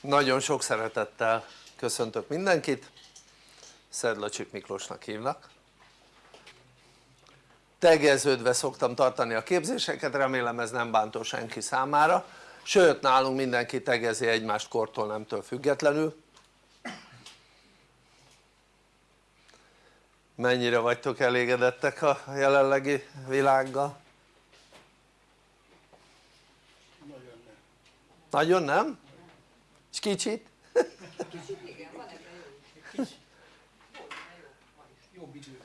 nagyon sok szeretettel köszöntök mindenkit. Szedlacsik Miklósnak hívnak. Tegeződve szoktam tartani a képzéseket, remélem ez nem bántó senki számára. Sőt nálunk mindenki tegezi egymást kortól nemtől függetlenül. Mennyire vagytok elégedettek a jelenlegi világgal? nagyon nem. Nagyon nem? És kicsit? kicsit igen, van ebben jó jobb idő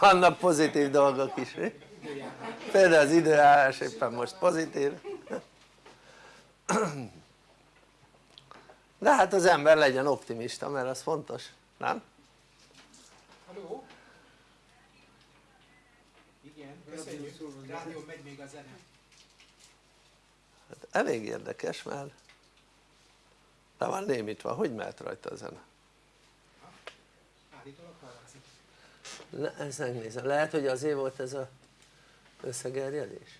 vannak pozitív dolgok is például az időjárás éppen most pozitív de hát az ember legyen optimista mert az fontos, nem? Halló? Igen, köszönjük, rádió megy még a zene elég érdekes mert le van némítva, hogy mehet rajta a zene? Le, ezt megnézem, lehet hogy azért volt ez a összegerjedés?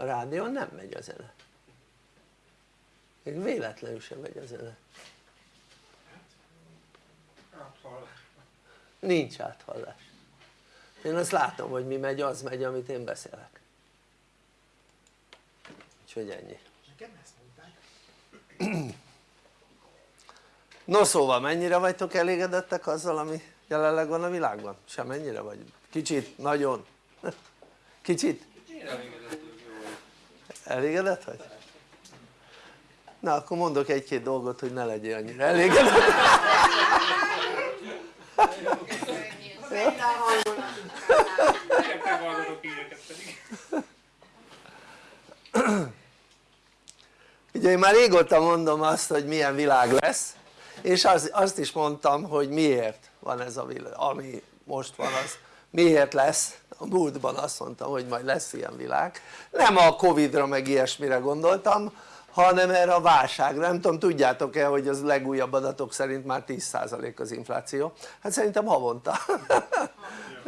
a rádión nem megy a zene. Még véletlenül sem megy a zene nincs áthallás én azt látom hogy mi megy az megy amit én beszélek úgyhogy ennyi nekem ezt mondták no szóval mennyire vagytok elégedettek azzal ami jelenleg van a világban? semennyire vagy? kicsit? nagyon? kicsit? elégedett vagy? na akkor mondok egy-két dolgot hogy ne legyél annyira elégedett ugye én már régóta mondom azt hogy milyen világ lesz és az, azt is mondtam hogy miért van ez a világ, ami most van az miért lesz, a múltban azt mondtam hogy majd lesz ilyen világ. Nem a Covid-ra meg ilyesmire gondoltam hanem erre a válságra, nem tudom tudjátok-e hogy az legújabb adatok szerint már 10% az infláció, hát szerintem havonta.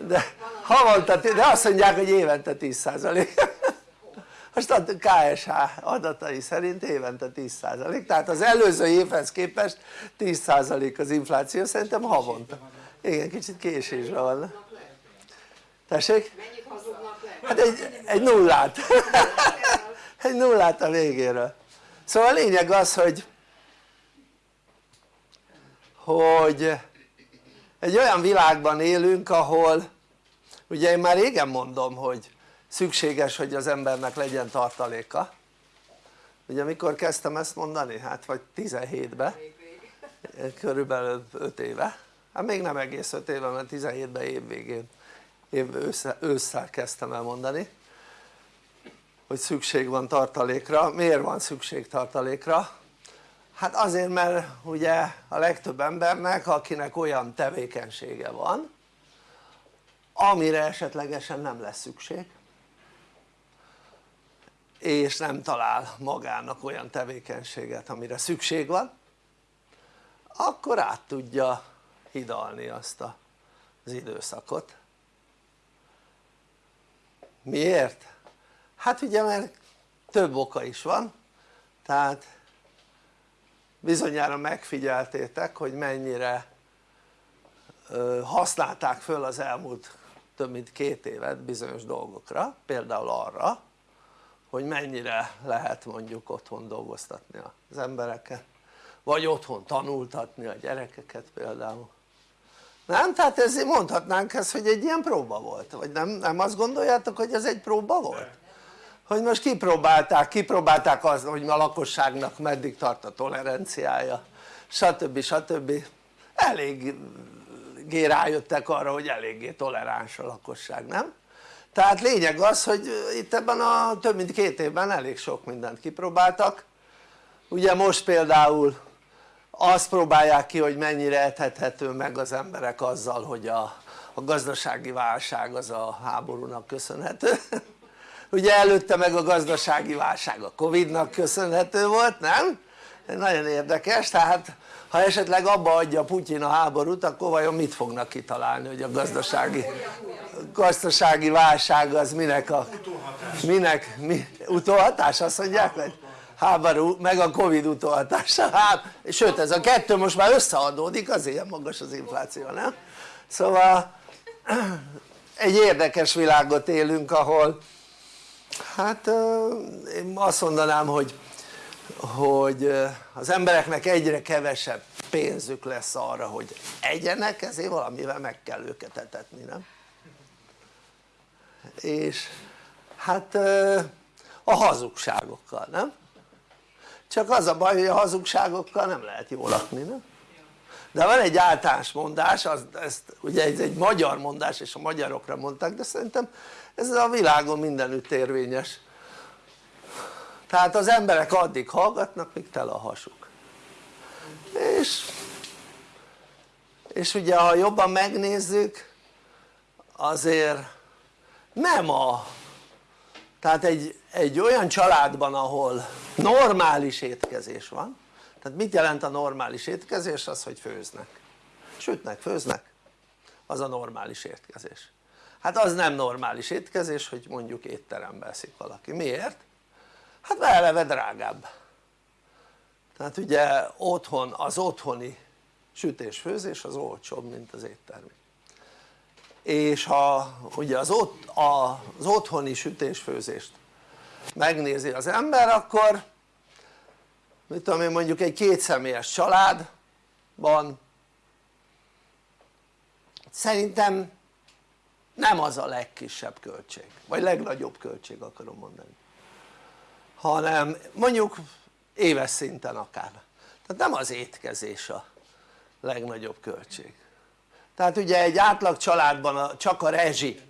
De havonta, de azt mondják hogy évente 10% most a KSH adatai szerint évente 10% tehát az előző évhez képest 10% az infláció szerintem havonta. Igen kicsit késésben van. Tessék? mennyit hazudnak le? hát egy, egy nullát. Egy nullát a végéről szóval a lényeg az hogy hogy egy olyan világban élünk ahol ugye én már régen mondom hogy szükséges hogy az embernek legyen tartaléka. Ugye mikor kezdtem ezt mondani? hát vagy 17-ben körülbelül 5 éve. Hát még nem egész 5 éve mert 17-ben évvégén év ősszel kezdtem el mondani hogy szükség van tartalékra, miért van szükség tartalékra? hát azért mert ugye a legtöbb embernek akinek olyan tevékenysége van amire esetlegesen nem lesz szükség és nem talál magának olyan tevékenységet amire szükség van akkor át tudja hidalni azt az időszakot miért? Hát ugye mert több oka is van tehát bizonyára megfigyeltétek hogy mennyire használták föl az elmúlt több mint két évet bizonyos dolgokra például arra hogy mennyire lehet mondjuk otthon dolgoztatni az embereket vagy otthon tanultatni a gyerekeket például nem? tehát ezért mondhatnánk ezt hogy egy ilyen próba volt vagy nem, nem azt gondoljátok hogy ez egy próba volt? Hogy most kipróbálták, kipróbálták azt hogy a lakosságnak meddig tart a toleranciája stb. stb. eléggé rájöttek arra hogy eléggé toleráns a lakosság nem? tehát lényeg az hogy itt ebben a több mint két évben elég sok mindent kipróbáltak ugye most például azt próbálják ki hogy mennyire ethethető meg az emberek azzal hogy a, a gazdasági válság az a háborúnak köszönhető ugye előtte meg a gazdasági válság a Covid-nak köszönhető volt nem? nagyon érdekes tehát ha esetleg abba adja Putyin a háborút akkor vajon mit fognak kitalálni hogy a gazdasági gazdasági válság az minek a minek, mi, utóhatás azt mondják hogy háború meg a Covid utóhatása hát, sőt ez a kettő most már összeadódik azért ilyen magas az infláció nem? szóval egy érdekes világot élünk ahol hát én azt mondanám hogy hogy az embereknek egyre kevesebb pénzük lesz arra hogy egyenek ezért valamivel meg kell őket etetni nem? és hát a hazugságokkal nem? csak az a baj hogy a hazugságokkal nem lehet jól lakni nem? de van egy általános mondás, az, ezt, ugye ez egy magyar mondás és a magyarokra mondták de szerintem ez a világon mindenütt érvényes. Tehát az emberek addig hallgatnak míg tele a hasuk. És és ugye ha jobban megnézzük azért nem a tehát egy, egy olyan családban ahol normális étkezés van tehát mit jelent a normális étkezés? az hogy főznek. Sütnek, főznek. Az a normális étkezés hát az nem normális étkezés hogy mondjuk étterembe eszik valaki, miért? hát eleve drágább. Tehát ugye otthon, az otthoni sütés-főzés az olcsóbb mint az éttermi. És ha ugye az, ott, az otthoni sütés-főzést megnézi az ember akkor mit tudom én mondjuk egy kétszemélyes családban szerintem nem az a legkisebb költség vagy legnagyobb költség akarom mondani. Hanem mondjuk éves szinten akár. Tehát nem az étkezés a legnagyobb költség. Tehát ugye egy átlag családban csak a rezsi.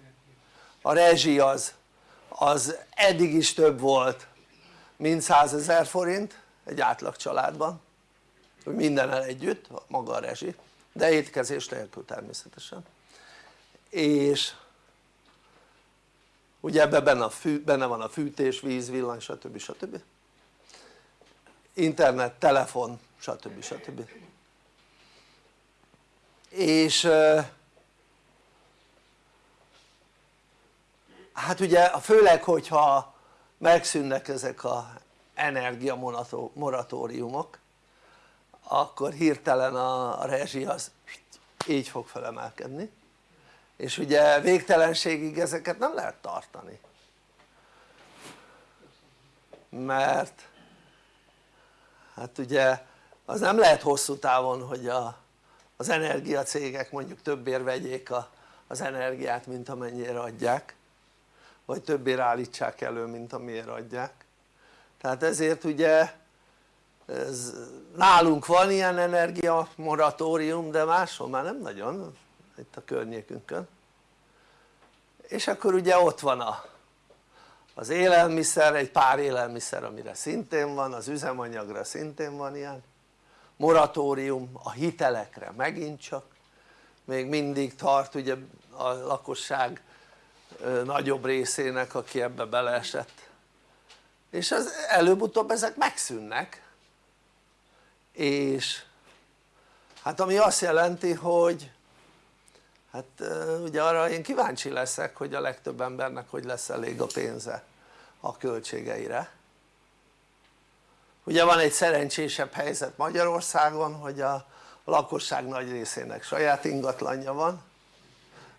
A rezsi az, az eddig is több volt mint 100 ezer forint egy átlag családban. Mindennel együtt maga a rezsi de étkezés nélkül természetesen. És ugye ebben benne, a fű, benne van a fűtés, víz, villany stb. stb. internet, telefon stb. stb. és hát ugye főleg hogyha megszűnnek ezek a energia moratóriumok akkor hirtelen a rezsi az így fog felemelkedni és ugye végtelenségig ezeket nem lehet tartani. Mert hát ugye az nem lehet hosszú távon hogy a, az energiacégek mondjuk többért vegyék a, az energiát mint amennyire adják vagy többért állítsák elő mint amiért adják. Tehát ezért ugye ez, nálunk van ilyen energia moratórium de máshol már nem nagyon itt a környékünkön. És akkor ugye ott van a, az élelmiszer, egy pár élelmiszer amire szintén van, az üzemanyagra szintén van ilyen. Moratórium, a hitelekre megint csak. Még mindig tart ugye a lakosság nagyobb részének aki ebbe beleesett. És az előbb-utóbb ezek megszűnnek. És hát ami azt jelenti hogy hát ugye arra én kíváncsi leszek hogy a legtöbb embernek hogy lesz elég a pénze a költségeire. Ugye van egy szerencsésebb helyzet Magyarországon hogy a lakosság nagy részének saját ingatlanja van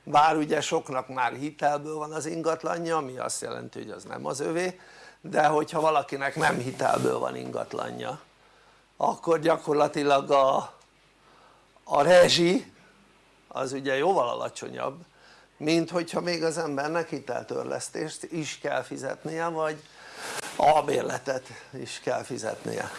bár ugye soknak már hitelből van az ingatlanja ami azt jelenti hogy az nem az övé de hogyha valakinek nem hitelből van ingatlanja akkor gyakorlatilag a, a rezsi az ugye jóval alacsonyabb mint hogyha még az embernek hiteltörlesztést is kell fizetnie vagy albérletet is kell fizetnie.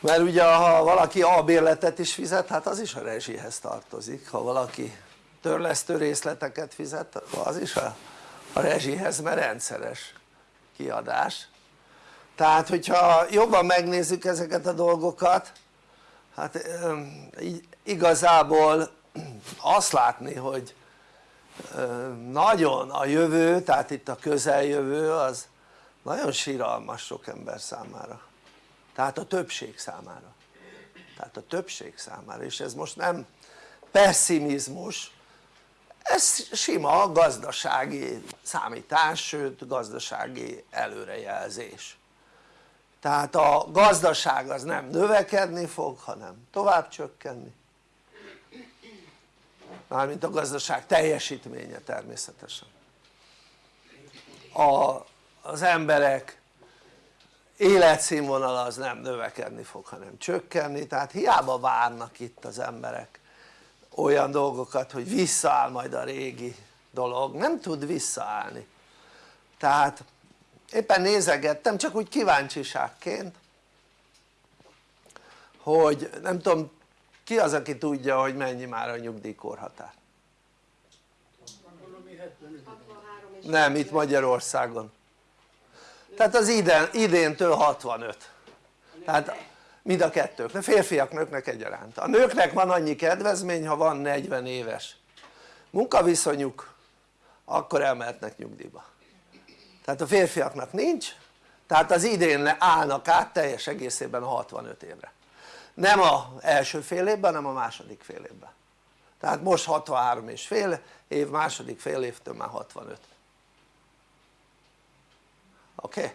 Mert ugye ha valaki albérletet is fizet hát az is a rezsihez tartozik. Ha valaki törlesztő részleteket fizet az is a, a rezsihez mert rendszeres kiadás. Tehát hogyha jobban megnézzük ezeket a dolgokat hát igazából azt látni hogy nagyon a jövő tehát itt a közeljövő az nagyon síralmas sok ember számára. Tehát a többség számára. Tehát a többség számára. És ez most nem pessimizmus ez sima gazdasági számítás sőt gazdasági előrejelzés tehát a gazdaság az nem növekedni fog hanem tovább csökkenni. Mármint a gazdaság teljesítménye természetesen. A, az emberek életszínvonala az nem növekedni fog hanem csökkenni. Tehát hiába várnak itt az emberek olyan dolgokat hogy visszaáll majd a régi dolog, nem tud visszaállni. Tehát éppen nézegettem csak úgy kíváncsiságként hogy nem tudom ki az aki tudja hogy mennyi már a nyugdíjkorhatár? nem itt Magyarországon. Tehát az idén, idéntől 65 tehát mind a kettőknek, férfiak, nőknek egyaránt. A nőknek van annyi kedvezmény ha van 40 éves munkaviszonyuk akkor elmehetnek nyugdíjba tehát a férfiaknak nincs tehát az idén állnak át teljes egészében a 65 évre nem a első fél évben hanem a második fél évben tehát most 63 és fél év, második fél évtől már 65 oké? Okay?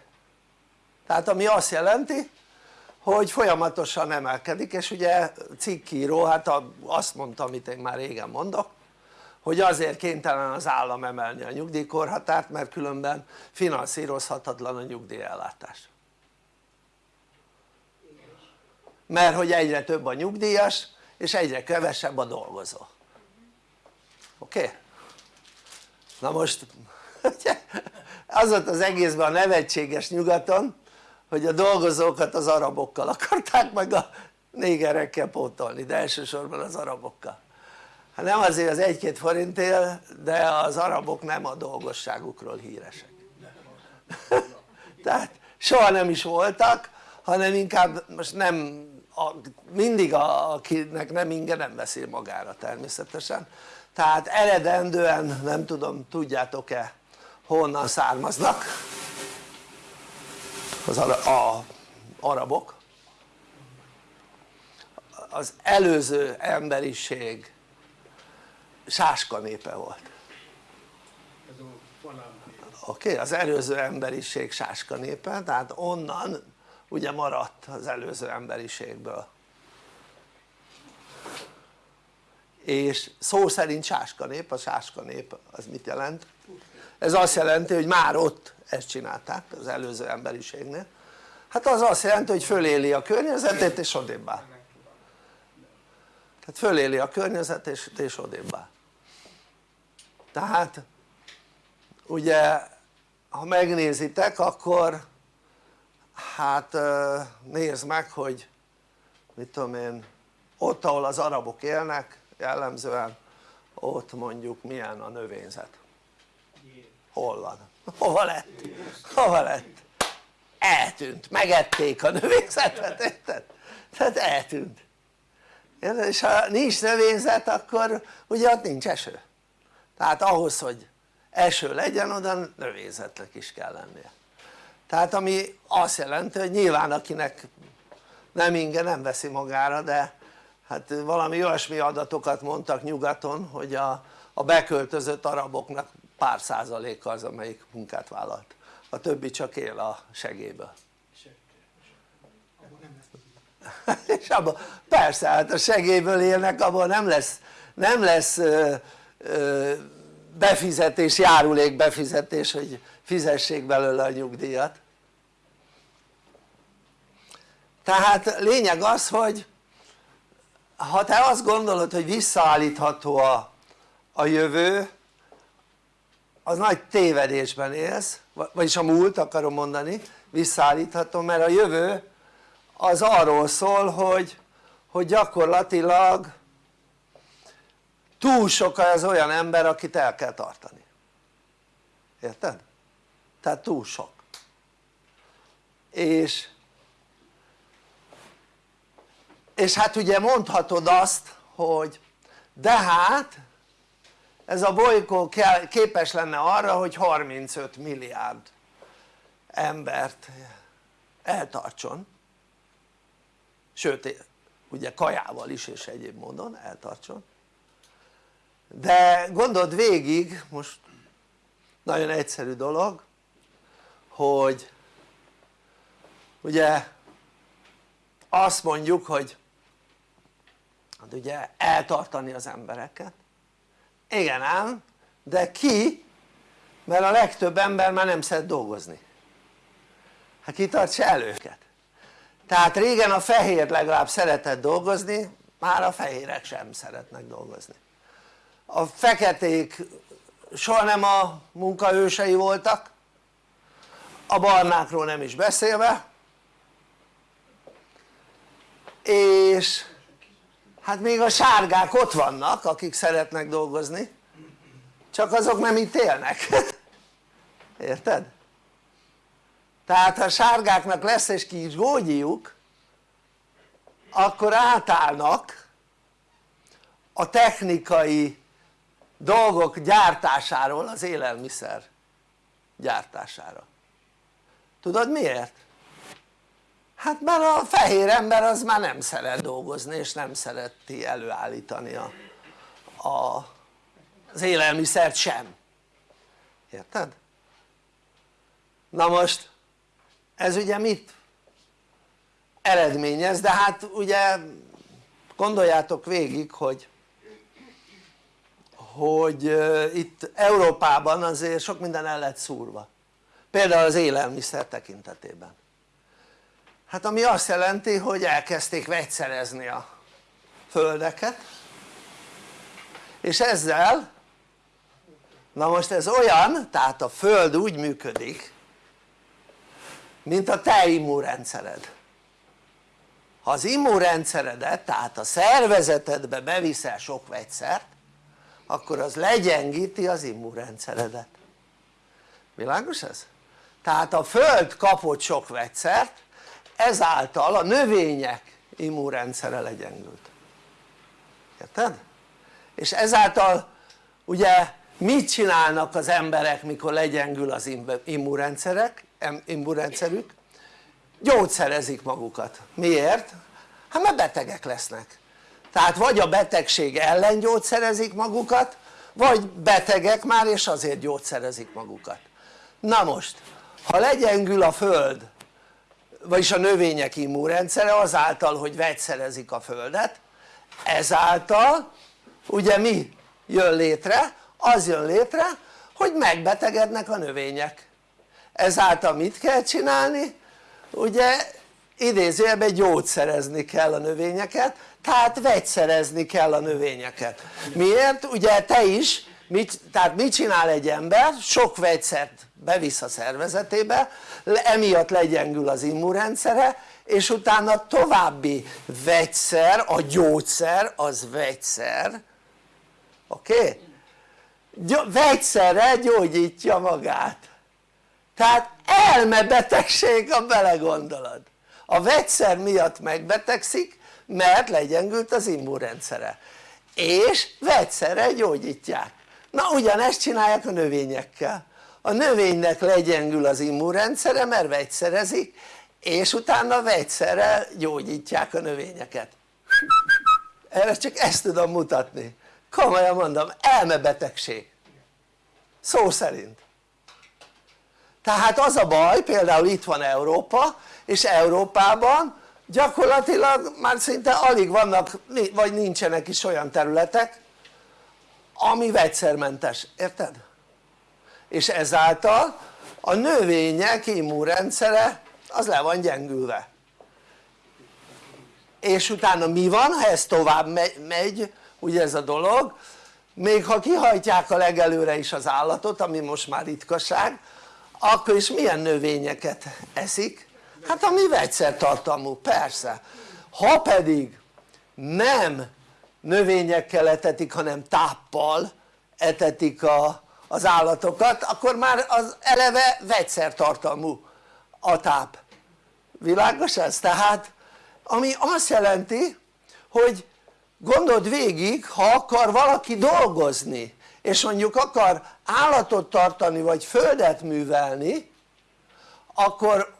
tehát ami azt jelenti hogy folyamatosan emelkedik és ugye cikkíró hát azt mondta amit én már régen mondok hogy azért kénytelen az állam emelni a nyugdíjkorhatárt mert különben finanszírozhatatlan a nyugdíjellátás. Mert hogy egyre több a nyugdíjas és egyre kevesebb a dolgozó. Oké? Na most az volt az egészben a nevetséges nyugaton hogy a dolgozókat az arabokkal akarták meg a négerekkel pótolni de elsősorban az arabokkal hát nem azért az egy-két forintért de az arabok nem a dolgosságukról híresek. Tehát soha nem is voltak hanem inkább most nem a, mindig a, akinek nem inge nem veszi magára természetesen. Tehát eredendően nem tudom tudjátok-e honnan származnak az a, a arabok? Az előző emberiség sáska népe volt oké? Okay? az előző emberiség sáska népe tehát onnan ugye maradt az előző emberiségből és szó szerint sáska nép, a sáska nép az mit jelent? ez azt jelenti hogy már ott ezt csinálták az előző emberiségnél hát az azt jelenti hogy föléli a környezetét és odébb áll tehát föléli a környezet és, és odébb áll tehát ugye ha megnézitek akkor hát nézd meg hogy mit tudom én ott ahol az arabok élnek jellemzően ott mondjuk milyen a növényzet hol van? hova lett? hova lett? eltűnt, megették a növényzetet, érted? tehát eltűnt és ha nincs növényzet akkor ugye ott nincs eső tehát ahhoz hogy eső legyen oda növényzetnek is kell lennie. Tehát ami azt jelenti hogy nyilván akinek nem inge nem veszi magára de hát valami olyasmi adatokat mondtak nyugaton hogy a, a beköltözött araboknak pár százaléka az amelyik munkát vállalt. A többi csak él a segélyből. És abban persze hát a segélyből élnek abban nem lesz nem lesz befizetés, járulék befizetés hogy fizessék belőle a nyugdíjat. Tehát lényeg az hogy ha te azt gondolod hogy visszaállítható a, a jövő az nagy tévedésben élsz vagyis a múlt akarom mondani visszaállítható mert a jövő az arról szól hogy, hogy gyakorlatilag túl sok az olyan ember akit el kell tartani. Érted? tehát túl sok. És és hát ugye mondhatod azt hogy de hát ez a bolygó képes lenne arra hogy 35 milliárd embert eltartson. Sőt ugye kajával is és egyéb módon eltartson de gondold végig most nagyon egyszerű dolog hogy ugye azt mondjuk hogy hát ugye eltartani az embereket. Igen ám de ki? Mert a legtöbb ember már nem szeret dolgozni. Hát ki tartsa el őket. Tehát régen a fehér legalább szeretett dolgozni már a fehérek sem szeretnek dolgozni a feketék soha nem a munkaősei voltak a barnákról nem is beszélve és hát még a sárgák ott vannak akik szeretnek dolgozni csak azok nem itt élnek érted? tehát ha a sárgáknak lesz egy kis gógyiuk akkor átállnak a technikai dolgok gyártásáról az élelmiszer gyártására tudod miért? hát mert a fehér ember az már nem szeret dolgozni és nem szereti előállítani a, a, az élelmiszert sem érted? na most ez ugye mit eredményez de hát ugye gondoljátok végig hogy hogy itt Európában azért sok minden el lett szúrva. Például az élelmiszer tekintetében. Hát ami azt jelenti hogy elkezdték vegyszerezni a földeket és ezzel na most ez olyan tehát a föld úgy működik mint a te immunrendszered. Ha az immunrendszeredet tehát a szervezetedbe beviszel sok vegyszert akkor az legyengíti az immunrendszeredet világos ez? tehát a föld kapott sok vegyszert ezáltal a növények immunrendszere legyengült érted? és ezáltal ugye mit csinálnak az emberek mikor legyengül az immunrendszerek, immunrendszerük? gyógyszerezik magukat, miért? hát mert betegek lesznek tehát vagy a betegség ellen gyógyszerezik magukat vagy betegek már és azért gyógyszerezik magukat na most ha legyengül a föld vagyis a növények immunrendszere azáltal hogy vegyszerezik a földet ezáltal ugye mi jön létre? az jön létre hogy megbetegednek a növények ezáltal mit kell csinálni? ugye idézőjelben gyógyszerezni kell a növényeket tehát vegyszerezni kell a növényeket miért? ugye te is mit, tehát mit csinál egy ember? sok vegyszert bevisz a szervezetébe emiatt legyengül az immunrendszere és utána további vegyszer, a gyógyszer az vegyszer oké? Okay? vegyszerre gyógyítja magát tehát elmebetegség ha belegondolod a vegyszer miatt megbetegszik mert legyengült az immunrendszere. És vegyszerre gyógyítják. Na ugyanezt csinálják a növényekkel. A növénynek legyengül az immunrendszere mert vegyszerezik és utána vegyszerrel gyógyítják a növényeket. Erre csak ezt tudom mutatni. Komolyan mondom elmebetegség. Szó szerint. Tehát az a baj például itt van Európa és Európában gyakorlatilag már szinte alig vannak vagy nincsenek is olyan területek ami vegyszermentes, érted? és ezáltal a növények immunrendszere az le van gyengülve és utána mi van ha ez tovább megy ugye ez a dolog még ha kihajtják a legelőre is az állatot ami most már ritkaság akkor is milyen növényeket eszik? Hát ami vegyszertartalmú persze ha pedig nem növényekkel etetik hanem táppal etetik a, az állatokat akkor már az eleve vegyszertartalmú a táp világos ez? tehát ami azt jelenti hogy gondold végig ha akar valaki dolgozni és mondjuk akar állatot tartani vagy földet művelni akkor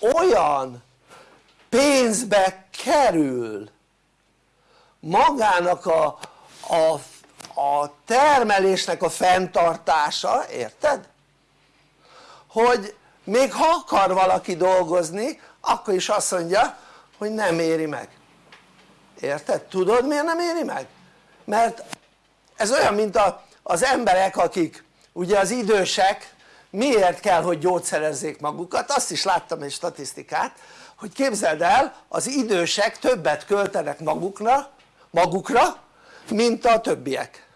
olyan pénzbe kerül magának a, a, a termelésnek a fenntartása, érted? hogy még ha akar valaki dolgozni akkor is azt mondja hogy nem éri meg érted? tudod miért nem éri meg? mert ez olyan mint a, az emberek akik ugye az idősek miért kell hogy gyógyszerezzék magukat? Azt is láttam egy statisztikát hogy képzeld el az idősek többet költenek magukra, magukra mint a többiek.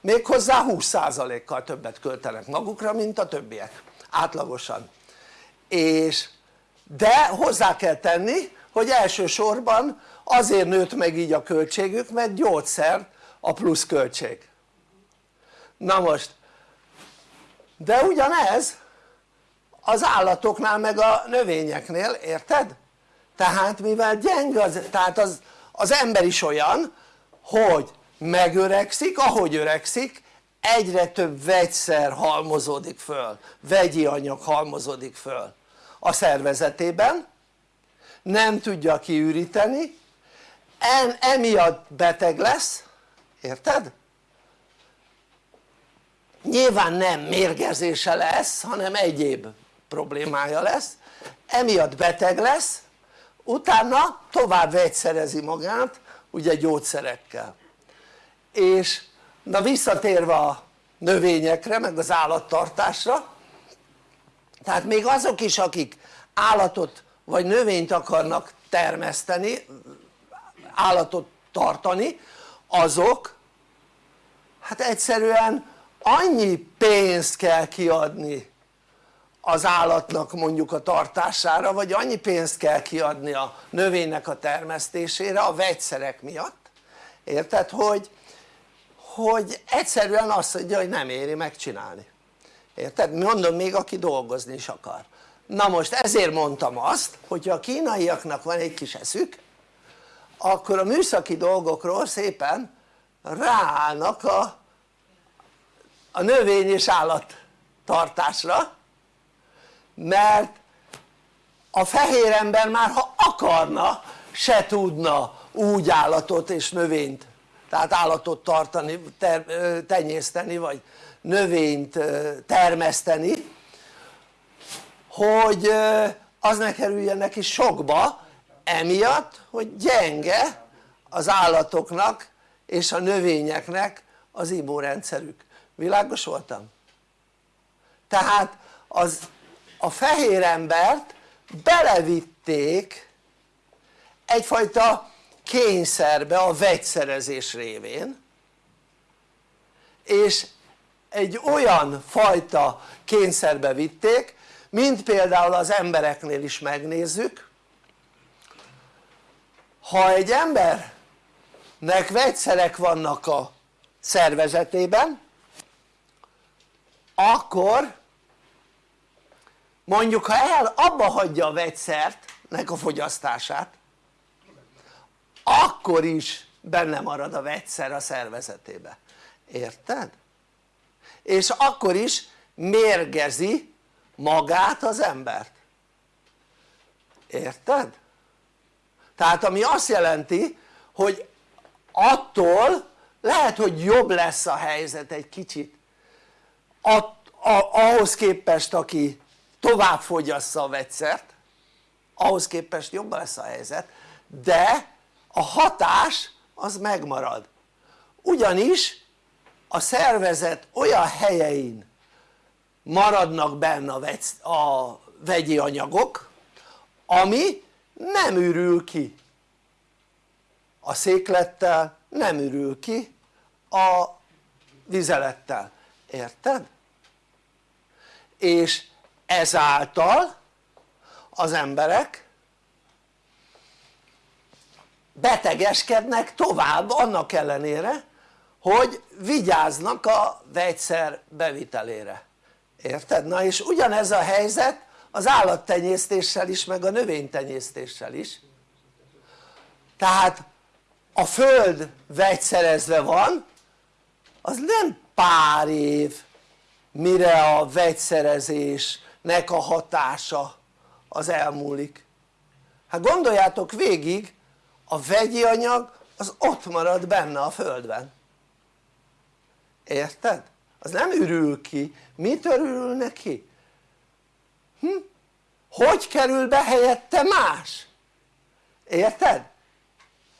Méghozzá 20%-kal többet költenek magukra mint a többiek átlagosan. És de hozzá kell tenni hogy elsősorban azért nőtt meg így a költségük mert gyógyszer a plusz költség. Na most de ugyanez az állatoknál meg a növényeknél, érted? tehát mivel gyenge az, tehát az, az ember is olyan hogy megöregszik, ahogy öregszik egyre több vegyszer halmozódik föl, vegyi anyag halmozódik föl a szervezetében nem tudja kiüríteni en, emiatt beteg lesz, érted? Nyilván nem mérgezése lesz hanem egyéb problémája lesz. Emiatt beteg lesz utána tovább vegyszerezi magát ugye gyógyszerekkel. És na visszatérve a növényekre meg az állattartásra tehát még azok is akik állatot vagy növényt akarnak termeszteni állatot tartani azok hát egyszerűen annyi pénzt kell kiadni az állatnak mondjuk a tartására vagy annyi pénzt kell kiadni a növénynek a termesztésére a vegyszerek miatt érted? hogy, hogy egyszerűen azt mondja hogy nem éri megcsinálni érted? mondom még aki dolgozni is akar na most ezért mondtam azt hogyha a kínaiaknak van egy kis eszük akkor a műszaki dolgokról szépen ráállnak a, a növény és állattartásra mert a fehér ember már ha akarna se tudna úgy állatot és növényt tehát állatot tartani, ter, tenyészteni vagy növényt termeszteni hogy az ne kerüljen neki sokba emiatt hogy gyenge az állatoknak és a növényeknek az immunrendszerük világos voltam? tehát az a fehér embert belevitték egyfajta kényszerbe a vegyszerezés révén és egy olyan fajta kényszerbe vitték mint például az embereknél is megnézzük ha egy embernek vegyszerek vannak a szervezetében akkor mondjuk ha el abba hagyja a vegyszertnek a fogyasztását akkor is benne marad a vegyszer a szervezetébe, érted? és akkor is mérgezi magát az embert érted? tehát ami azt jelenti hogy attól lehet hogy jobb lesz a helyzet egy kicsit a, a, ahhoz képest aki tovább fogyassza a vegyszert ahhoz képest jobb lesz a helyzet de a hatás az megmarad. Ugyanis a szervezet olyan helyein maradnak benne a, vegy, a vegyi anyagok ami nem ürül ki a széklettel nem ürül ki a vizelettel, érted? és ezáltal az emberek betegeskednek tovább annak ellenére hogy vigyáznak a vegyszer bevitelére, érted? na és ugyanez a helyzet az állattenyésztéssel is meg a növénytenyésztéssel is tehát a föld vegyszerezve van az nem pár év mire a vegyszerezésnek a hatása az elmúlik hát gondoljátok végig a vegyi anyag az ott marad benne a földben érted? az nem ürül ki, mit örül neki? Hm? hogy kerül be helyette más? érted?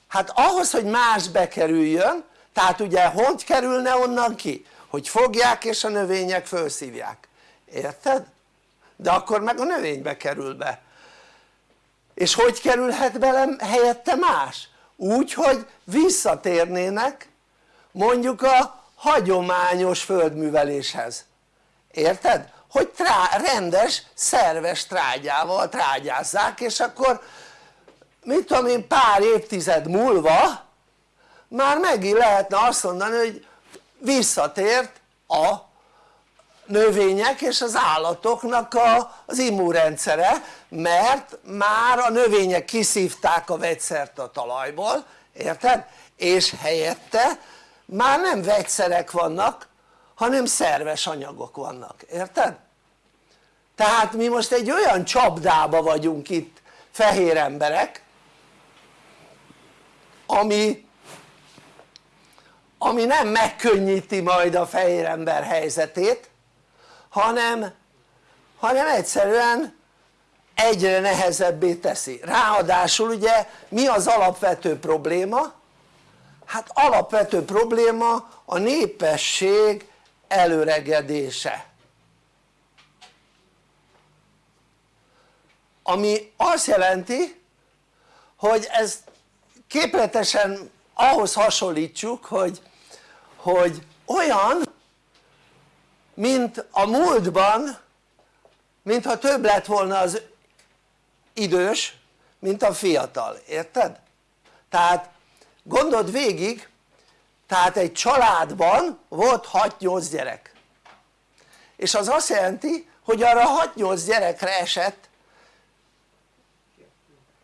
hát ahhoz hogy más bekerüljön tehát ugye hogy kerülne onnan ki? hogy fogják és a növények felszívják, érted? de akkor meg a növénybe kerül be és hogy kerülhet bele helyette más? úgy hogy visszatérnének mondjuk a hagyományos földműveléshez, érted? hogy trá, rendes szerves trágyával trágyázzák és akkor mit tudom én pár évtized múlva már megint lehetne azt mondani hogy visszatért a növények és az állatoknak a, az immunrendszere mert már a növények kiszívták a vegyszert a talajból érted? és helyette már nem vegyszerek vannak hanem szerves anyagok vannak, érted? tehát mi most egy olyan csapdába vagyunk itt fehér emberek ami ami nem megkönnyíti majd a fehér ember helyzetét hanem, hanem egyszerűen egyre nehezebbé teszi, ráadásul ugye mi az alapvető probléma? hát alapvető probléma a népesség előregedése ami azt jelenti hogy ez képletesen ahhoz hasonlítsuk hogy, hogy olyan mint a múltban mintha több lett volna az idős mint a fiatal, érted? tehát gondold végig tehát egy családban volt 6-8 gyerek és az azt jelenti hogy arra 6-8 gyerekre esett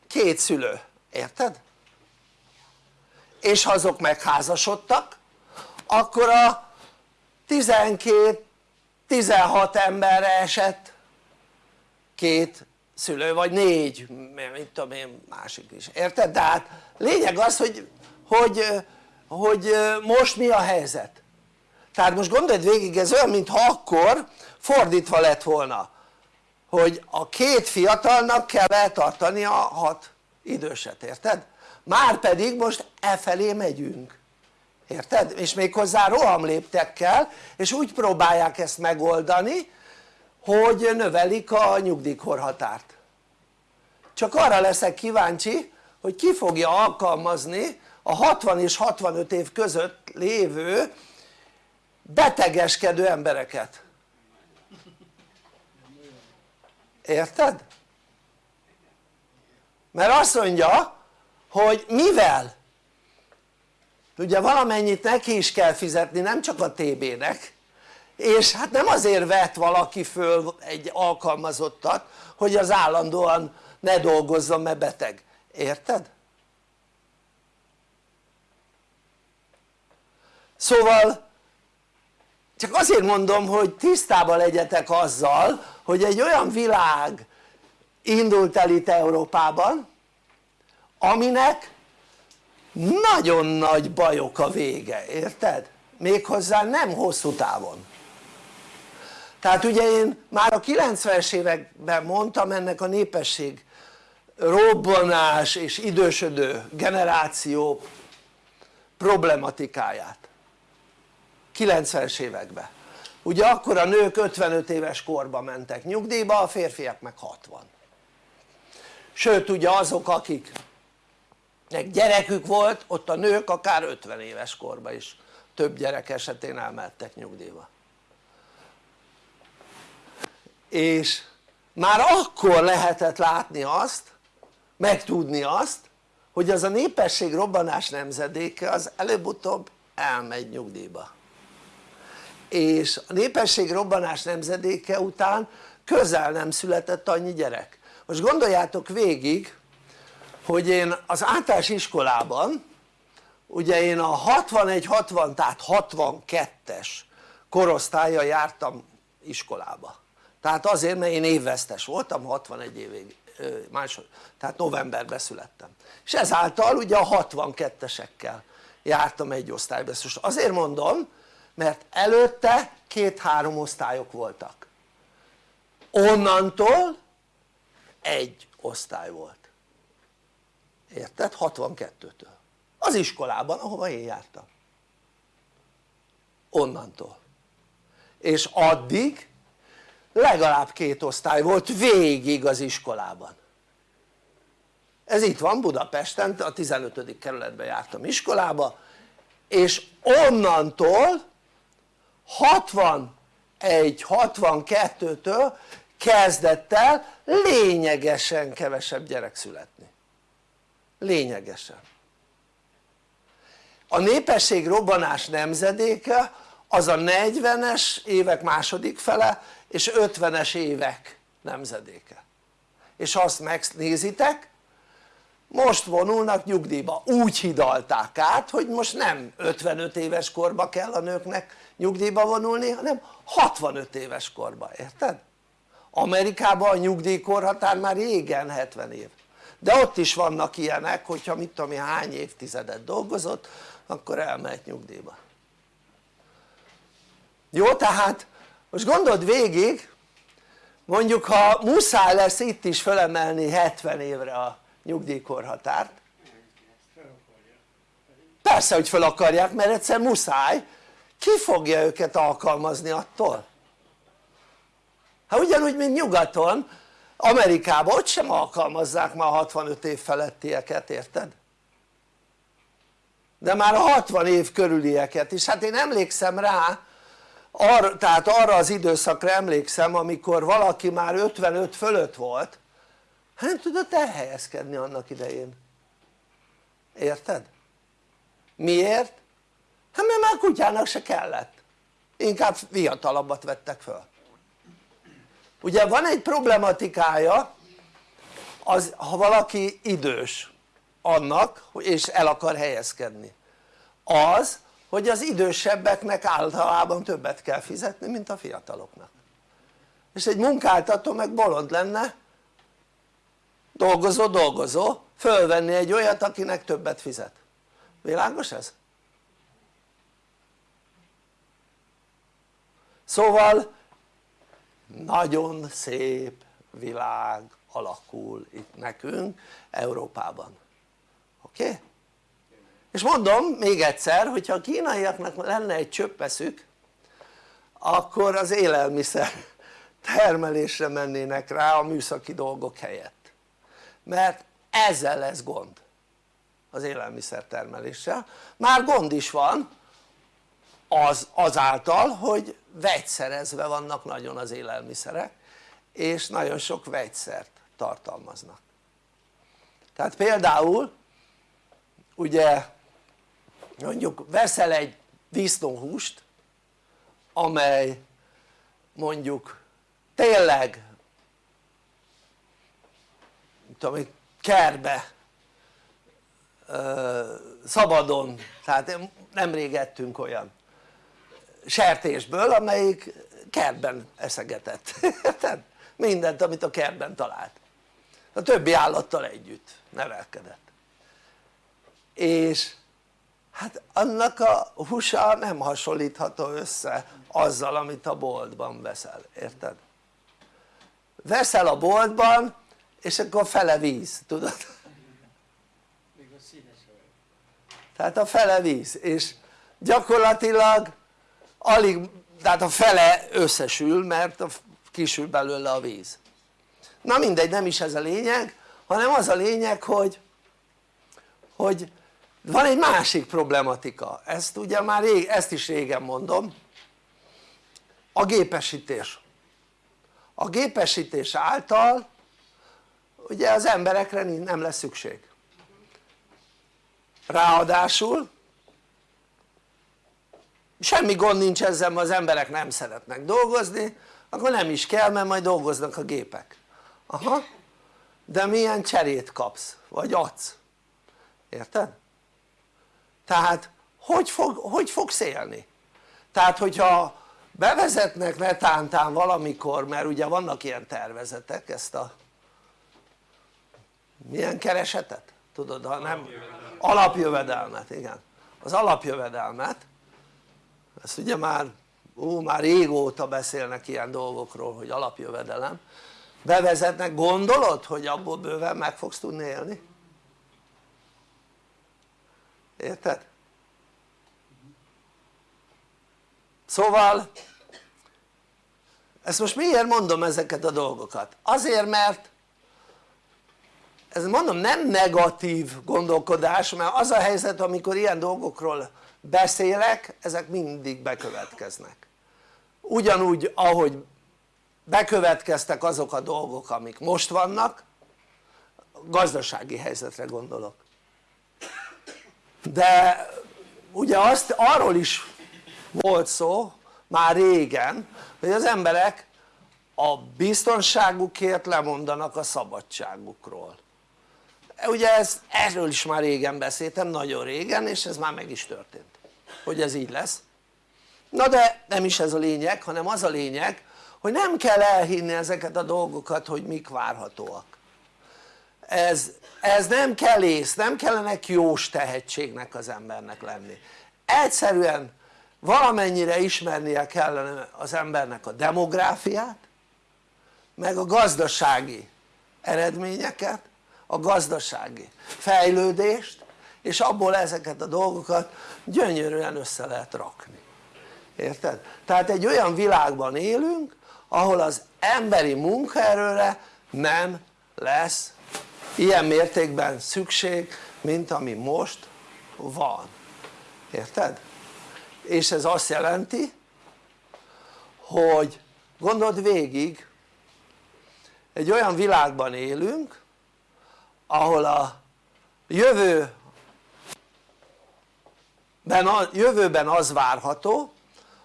két szülő, érted? és ha azok megházasodtak akkor a 12-16 emberre esett két szülő vagy négy, mit tudom én másik is, érted? de hát lényeg az hogy, hogy, hogy most mi a helyzet tehát most gondold végig ez olyan mintha akkor fordítva lett volna hogy a két fiatalnak kell eltartani a hat időset, érted? már pedig most e felé megyünk érted? és méghozzá rohamléptekkel és úgy próbálják ezt megoldani hogy növelik a nyugdíjkorhatárt csak arra leszek kíváncsi hogy ki fogja alkalmazni a 60 és 65 év között lévő betegeskedő embereket érted? mert azt mondja hogy mivel ugye valamennyit neki is kell fizetni nem csak a TB-nek és hát nem azért vett valaki föl egy alkalmazottat hogy az állandóan ne dolgozzon mert beteg, érted? szóval csak azért mondom hogy tisztában legyetek azzal hogy egy olyan világ indult el itt Európában aminek nagyon nagy bajok a vége, érted? méghozzá nem hosszú távon. Tehát ugye én már a 90-es években mondtam ennek a népesség robbanás és idősödő generáció problematikáját. 90-es években. Ugye akkor a nők 55 éves korba mentek nyugdíjba, a férfiak meg 60 sőt ugye azok akik gyerekük volt ott a nők akár 50 éves korban is. Több gyerek esetén elmehettek nyugdíjba. És már akkor lehetett látni azt megtudni azt hogy az a népesség robbanás nemzedéke az előbb-utóbb elmegy nyugdíjba. És a népesség robbanás nemzedéke után közel nem született annyi gyerek. Most gondoljátok végig hogy én az általános iskolában ugye én a 61-60 tehát 62-es korosztálya jártam iskolába. Tehát azért mert én évvesztes voltam 61 évig másod, tehát novemberben születtem. És ezáltal ugye a 62-esekkel jártam egy osztályba. Azért mondom mert előtte két-három osztályok voltak. Onnantól egy osztály volt érted? 62-től az iskolában ahova én jártam onnantól és addig legalább két osztály volt végig az iskolában ez itt van Budapesten, a 15. kerületben jártam iskolába és onnantól 61-62-től kezdett el lényegesen kevesebb gyerek születni lényegesen. A népesség robbanás nemzedéke az a 40-es évek második fele és 50-es évek nemzedéke. És ha azt megnézitek most vonulnak nyugdíjba, úgy hidalták át hogy most nem 55 éves korba kell a nőknek nyugdíjba vonulni hanem 65 éves korba, érted? Amerikában a nyugdíjkorhatár már régen 70 év de ott is vannak ilyenek hogyha mit tudom én hány évtizedet dolgozott akkor elmehet nyugdíjba. Jó tehát most gondold végig mondjuk ha muszáj lesz itt is fölemelni 70 évre a nyugdíjkorhatárt. Persze hogy fel akarják mert egyszer muszáj. Ki fogja őket alkalmazni attól? hát ugyanúgy mint nyugaton Amerikában ott sem alkalmazzák már 65 év felettieket érted? de már a 60 év körülieket is, hát én emlékszem rá arra, tehát arra az időszakra emlékszem amikor valaki már 55 fölött volt hát nem tudott elhelyezkedni annak idején érted? miért? hát mert már kutyának se kellett inkább fiatalabbat vettek föl ugye van egy problematikája az ha valaki idős annak és el akar helyezkedni az hogy az idősebbeknek általában többet kell fizetni mint a fiataloknak és egy munkáltató meg bolond lenne dolgozó dolgozó fölvenni egy olyat akinek többet fizet világos ez? szóval nagyon szép világ alakul itt nekünk Európában oké? Okay? és mondom még egyszer hogyha a kínaiaknak lenne egy csöppeszük akkor az élelmiszer termelésre mennének rá a műszaki dolgok helyett mert ezzel lesz gond az élelmiszer termeléssel már gond is van az, azáltal hogy vegyszerezve vannak nagyon az élelmiszerek és nagyon sok vegyszert tartalmaznak. Tehát például ugye mondjuk veszel egy disznóhúst amely mondjuk tényleg tudom kerbe szabadon, tehát nemrég ettünk olyan sertésből amelyik kertben eszegetett, érted? mindent amit a kertben talált a többi állattal együtt nevelkedett és hát annak a húsa nem hasonlítható össze azzal amit a boltban veszel, érted? veszel a boltban és akkor fele víz, tudod? tehát a fele víz és gyakorlatilag alig, tehát a fele összesül mert kisül belőle a víz. Na mindegy nem is ez a lényeg hanem az a lényeg hogy hogy van egy másik problematika. Ezt ugye már rég, ezt is régen mondom. A gépesítés. A gépesítés által ugye az emberekre nem lesz szükség. Ráadásul semmi gond nincs ezzel mert az emberek nem szeretnek dolgozni akkor nem is kell mert majd dolgoznak a gépek aha de milyen cserét kapsz vagy adsz érted? tehát hogy, fog, hogy fogsz élni? tehát hogyha bevezetnek netántán valamikor mert ugye vannak ilyen tervezetek ezt a milyen keresetet? tudod ha nem alapjövedelmet, igen az alapjövedelmet ezt ugye már ó, már régóta beszélnek ilyen dolgokról hogy alapjövedelem bevezetnek, gondolod hogy abból bőven meg fogsz tudni élni? érted? szóval ezt most miért mondom ezeket a dolgokat? azért mert ez mondom nem negatív gondolkodás mert az a helyzet amikor ilyen dolgokról beszélek ezek mindig bekövetkeznek. Ugyanúgy ahogy bekövetkeztek azok a dolgok amik most vannak gazdasági helyzetre gondolok. De ugye azt arról is volt szó már régen hogy az emberek a biztonságukért lemondanak a szabadságukról. Ugye ez, erről is már régen beszéltem, nagyon régen és ez már meg is történt hogy ez így lesz. Na de nem is ez a lényeg hanem az a lényeg hogy nem kell elhinni ezeket a dolgokat hogy mik várhatóak. Ez, ez nem kell ész, nem kellene jós tehetségnek az embernek lenni. Egyszerűen valamennyire ismernie kellene az embernek a demográfiát meg a gazdasági eredményeket a gazdasági fejlődést és abból ezeket a dolgokat gyönyörűen össze lehet rakni érted? tehát egy olyan világban élünk ahol az emberi munkaerőre nem lesz ilyen mértékben szükség mint ami most van érted? és ez azt jelenti hogy gondold végig egy olyan világban élünk ahol a jövő jövőben az várható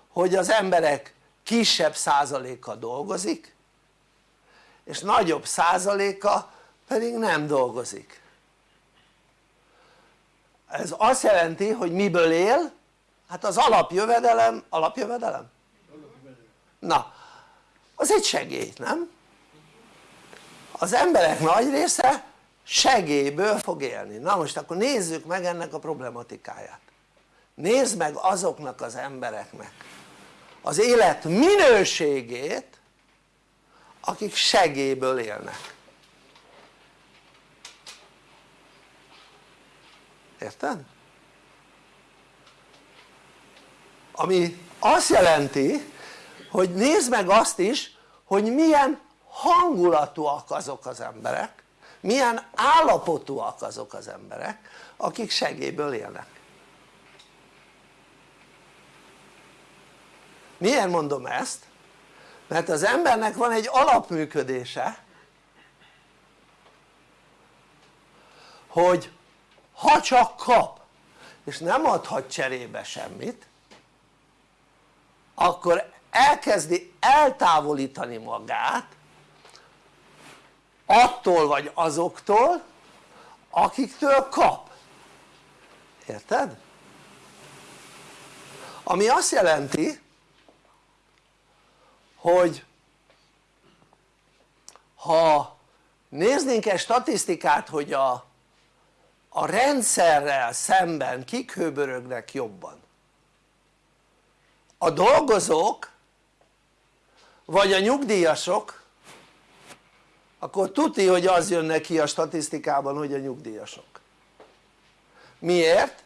hogy az emberek kisebb százaléka dolgozik és nagyobb százaléka pedig nem dolgozik ez azt jelenti hogy miből él? hát az alapjövedelem, alapjövedelem? na az egy segély nem? az emberek nagy része segélyből fog élni, na most akkor nézzük meg ennek a problematikáját nézd meg azoknak az embereknek az élet minőségét akik segélyből élnek érted? ami azt jelenti hogy nézd meg azt is hogy milyen hangulatúak azok az emberek milyen állapotúak azok az emberek akik segélyből élnek miért mondom ezt? mert az embernek van egy alapműködése hogy ha csak kap és nem adhat cserébe semmit akkor elkezdi eltávolítani magát attól vagy azoktól akiktől kap érted? ami azt jelenti hogy ha néznénk egy statisztikát hogy a, a rendszerrel szemben kik hőbörögnek jobban a dolgozók vagy a nyugdíjasok akkor tuti hogy az jön neki a statisztikában hogy a nyugdíjasok miért?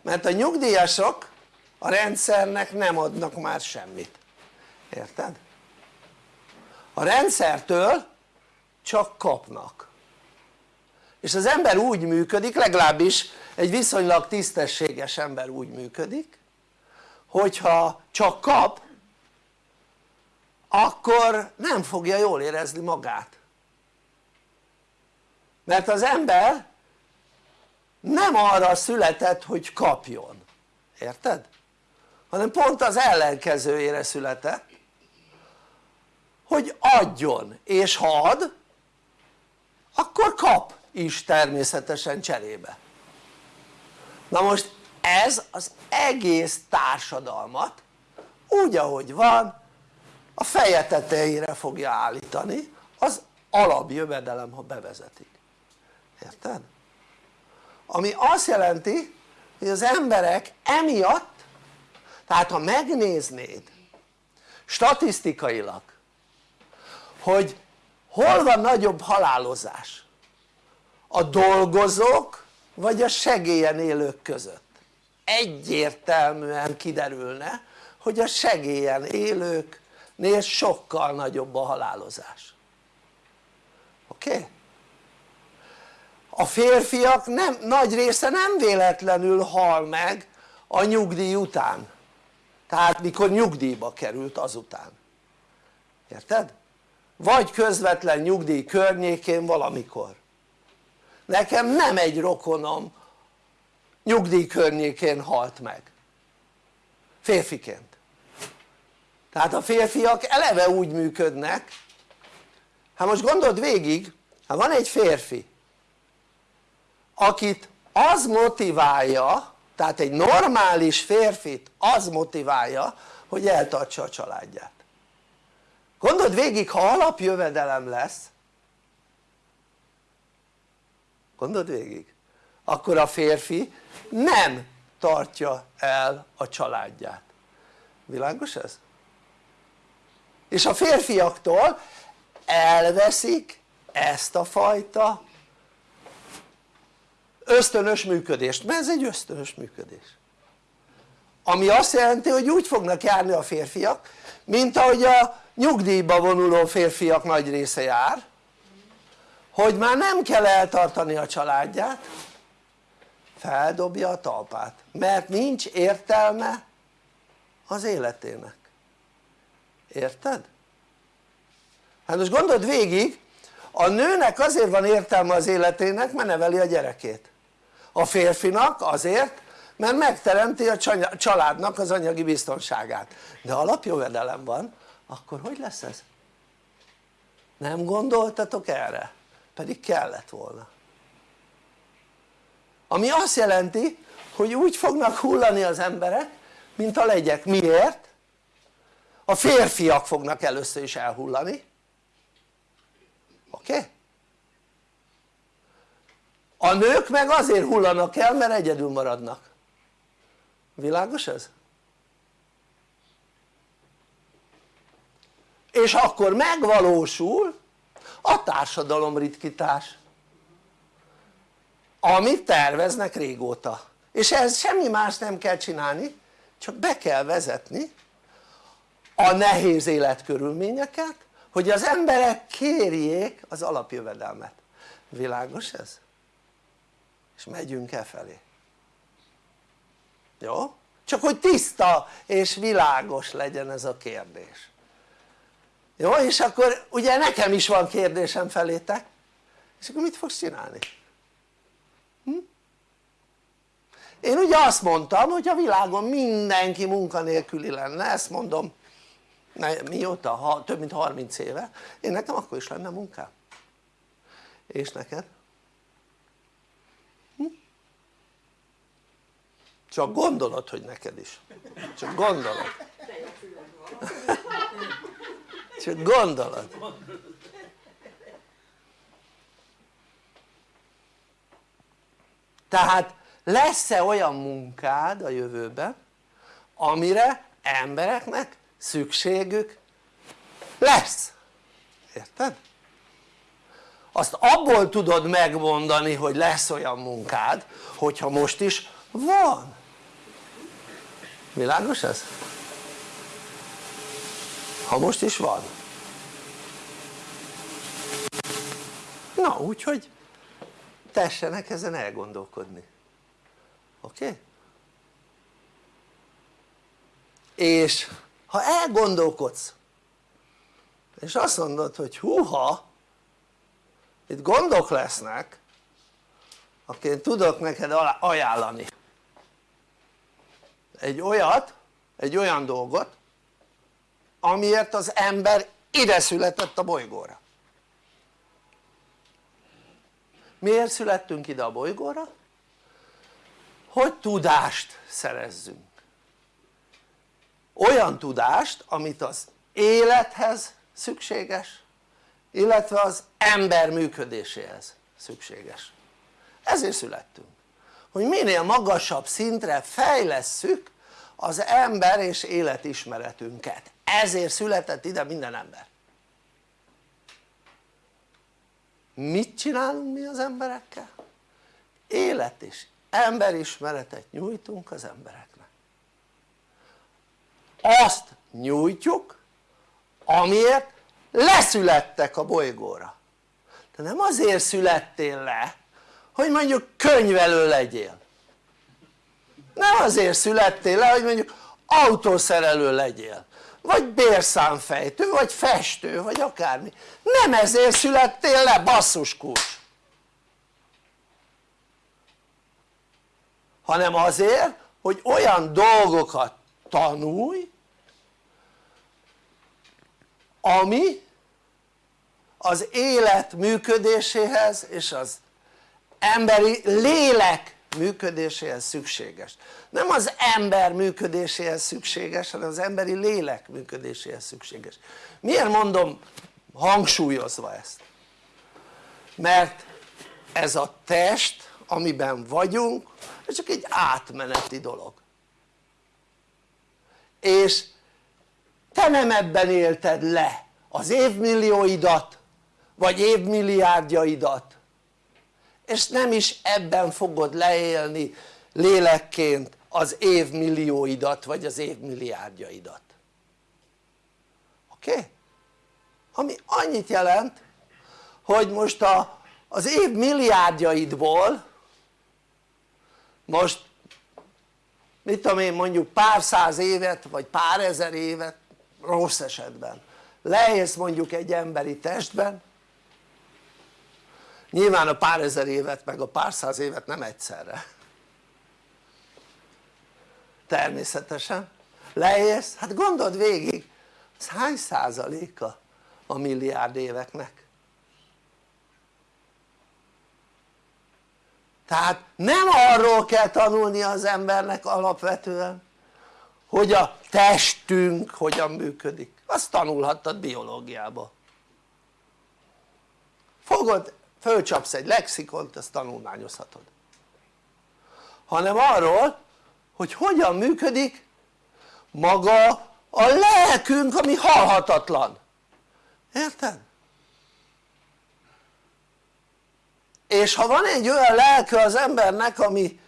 mert a nyugdíjasok a rendszernek nem adnak már semmit érted? A rendszertől csak kapnak. És az ember úgy működik legalábbis egy viszonylag tisztességes ember úgy működik hogyha csak kap akkor nem fogja jól érezni magát. Mert az ember nem arra született hogy kapjon, érted? hanem pont az ellenkezőjére született hogy adjon. És ha ad akkor kap is természetesen cserébe. Na most ez az egész társadalmat úgy ahogy van a feje tetejére fogja állítani az alapjövedelem ha bevezetik. Érted? ami azt jelenti hogy az emberek emiatt tehát ha megnéznéd statisztikailag hogy hol van nagyobb halálozás? A dolgozók vagy a segélyen élők között? Egyértelműen kiderülne hogy a segélyen élőknél sokkal nagyobb a halálozás. Oké? A férfiak nem, nagy része nem véletlenül hal meg a nyugdíj után. Tehát mikor nyugdíjba került azután. Érted? Vagy közvetlen nyugdíj környékén valamikor. Nekem nem egy rokonom nyugdíj környékén halt meg. Férfiként. Tehát a férfiak eleve úgy működnek. Hát most gondold végig hát van egy férfi akit az motiválja tehát egy normális férfit az motiválja hogy eltartsa a családját gondold végig ha alapjövedelem lesz gondold végig akkor a férfi nem tartja el a családját. Világos ez? és a férfiaktól elveszik ezt a fajta ösztönös működést, mert ez egy ösztönös működés. Ami azt jelenti hogy úgy fognak járni a férfiak mint ahogy a nyugdíjba vonuló férfiak nagy része jár hogy már nem kell eltartani a családját feldobja a talpát. Mert nincs értelme az életének. Érted? hát most gondold végig a nőnek azért van értelme az életének mert neveli a gyerekét. A férfinak azért mert megteremti a családnak az anyagi biztonságát de alapjövedelem van akkor hogy lesz ez? nem gondoltatok erre? pedig kellett volna ami azt jelenti hogy úgy fognak hullani az emberek mint a legyek, miért? a férfiak fognak először is elhullani oké? Okay? a nők meg azért hullanak el mert egyedül maradnak világos ez? és akkor megvalósul a társadalom ritkítás amit terveznek régóta és ez semmi más nem kell csinálni csak be kell vezetni a nehéz életkörülményeket hogy az emberek kérjék az alapjövedelmet világos ez? és megyünk e felé jó? csak hogy tiszta és világos legyen ez a kérdés jó? és akkor ugye nekem is van kérdésem felétek és akkor mit fogsz csinálni? Hm? én ugye azt mondtam hogy a világon mindenki munkanélküli lenne ezt mondom mióta? Ha, több mint 30 éve én nekem akkor is lenne munkám és neked? Csak gondolod hogy neked is. Csak gondolod. Csak gondolod. Tehát lesz-e olyan munkád a jövőben amire embereknek szükségük lesz, érted? azt abból tudod megmondani hogy lesz olyan munkád hogyha most is van világos ez? ha most is van na úgyhogy tessenek ezen elgondolkodni oké? Okay? és ha elgondolkodsz és azt mondod hogy húha itt gondok lesznek akkor én tudok neked ajánlani egy olyat, egy olyan dolgot amiért az ember ide született a bolygóra. Miért születtünk ide a bolygóra? hogy tudást szerezzünk. Olyan tudást amit az élethez szükséges illetve az ember működéséhez szükséges. Ezért születtünk hogy minél magasabb szintre fejlesszük az ember és életismeretünket. Ezért született ide minden ember. Mit csinálunk mi az emberekkel? élet és emberismeretet nyújtunk az embereknek. Azt nyújtjuk amiért leszülettek a bolygóra. De nem azért születtél le hogy mondjuk könyvelő legyél. Nem azért születtél le hogy mondjuk autószerelő legyél. Vagy bérszámfejtő, vagy festő, vagy akármi. Nem ezért születtél le basszus kulcs hanem azért hogy olyan dolgokat tanulj ami az élet működéséhez és az emberi lélek működéséhez szükséges. Nem az ember működéséhez szükséges hanem az emberi lélek működéséhez szükséges. Miért mondom hangsúlyozva ezt? mert ez a test amiben vagyunk ez csak egy átmeneti dolog. És te nem ebben élted le az évmillióidat vagy évmilliárdjaidat és nem is ebben fogod leélni lélekként az évmillióidat vagy az évmilliárdjaidat oké? Okay? ami annyit jelent hogy most a, az év milliárdjaidból most mit tudom én mondjuk pár száz évet vagy pár ezer évet rossz esetben leélsz mondjuk egy emberi testben nyilván a pár ezer évet meg a pár száz évet nem egyszerre. Természetesen. Leélsz, hát gondold végig ez hány százaléka a milliárd éveknek? Tehát nem arról kell tanulnia az embernek alapvetően hogy a testünk hogyan működik. Azt tanulhattad biológiába fogod, fölcsapsz egy lexikont azt tanulmányozhatod. Hanem arról hogy hogyan működik maga a lelkünk ami halhatatlan. Érted? és ha van egy olyan lelke az embernek ami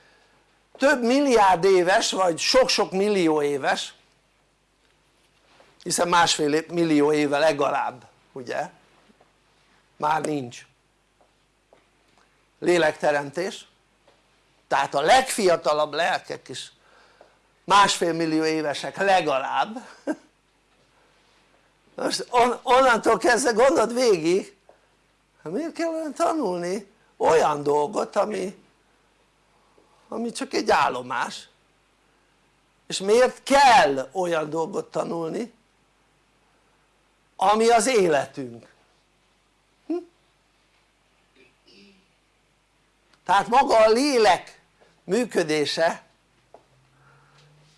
több milliárd éves vagy sok-sok millió éves hiszen másfél millió éve legalább ugye? Már nincs lélekteremtés. Tehát a legfiatalabb lelkek is másfél millió évesek legalább. Most on, onnantól kezdve gondold végig miért kell tanulni olyan dolgot ami ami csak egy állomás? És miért kell olyan dolgot tanulni ami az életünk tehát maga a lélek működése